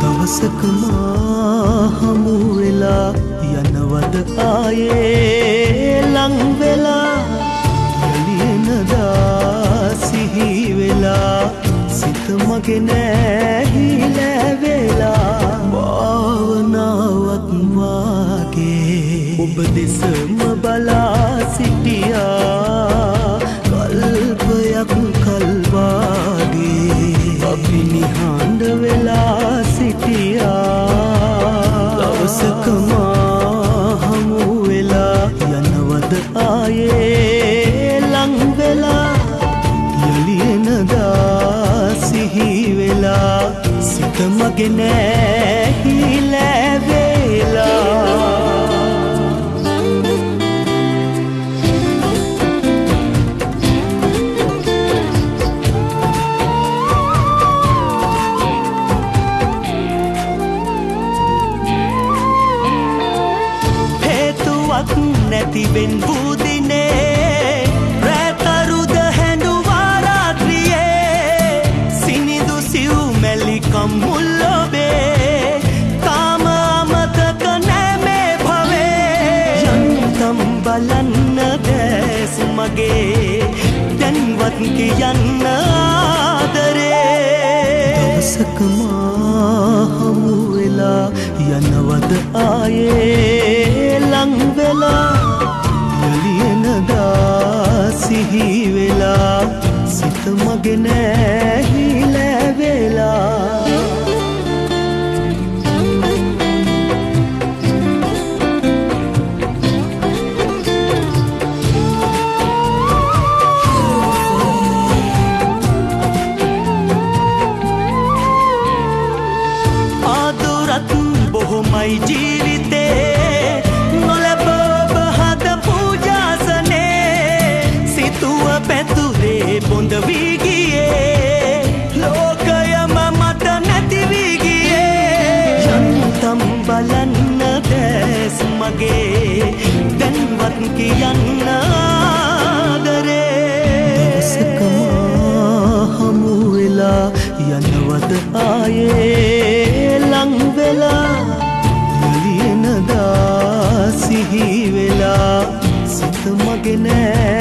දවසක මා හමු වෙලා යනවද මගේ නෑහිලැවෙලා භාවනාවක් වාගේ. ඔබ දෙසම බලා සිටියා. කල්පයක් කල්වාගේ සිත මගේ නෑහිලැවෙලා හේතුවක් නැතිවෙන් බූදිනේ මගේ දැන්වත් කියන්න ආදරේ. දවසකමා හමු වෙලා යනවද ආයේ ලංවෙලා? යලියනදා සිහි වෙලා සිත මගේ නෑහිලැවෙලා ආදුරත් බොහොමයි ජීවිතේ. නොලැබ ඔබ හද පූජාසනේ සිතුව පැතුරේ බොඳ වී ගියේ. ලෝකයම මට නැති වී ගියේ. යන්තම් බලන්න දැස් මගේ දැන්වත් කියන්න වෙලා සිත මගේ නෑහිලැවෙලා